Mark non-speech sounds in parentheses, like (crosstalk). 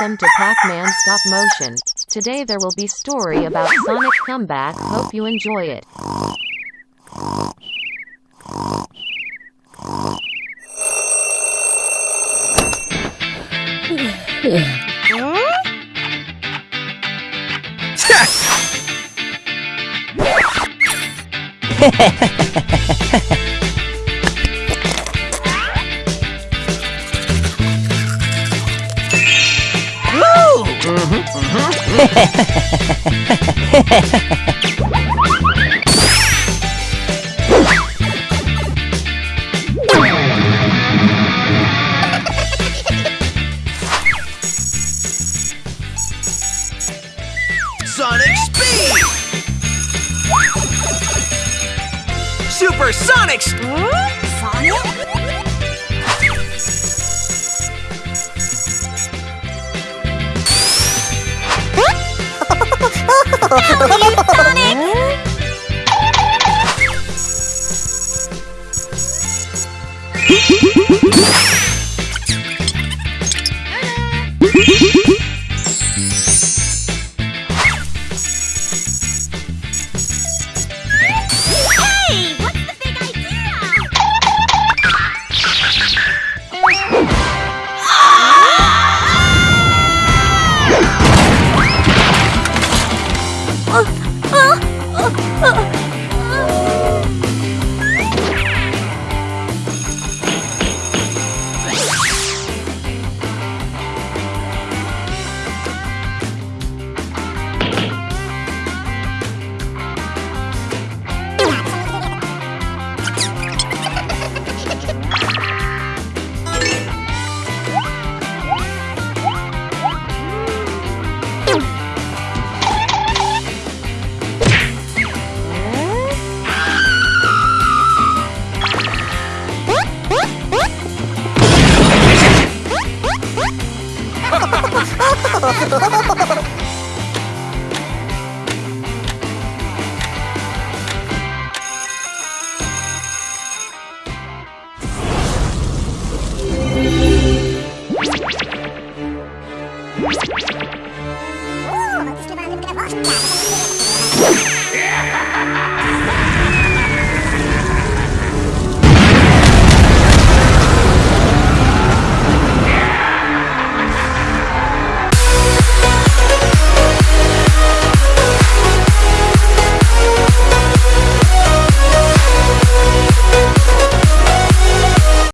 Welcome to Pac-Man Stop Motion. Today there will be story about Sonic comeback. Hope you enjoy it. (laughs) Sonic Speed! Super Sonic Hey, (laughs) 啊啊啊啊あったかたかたかたかたかたかたかた。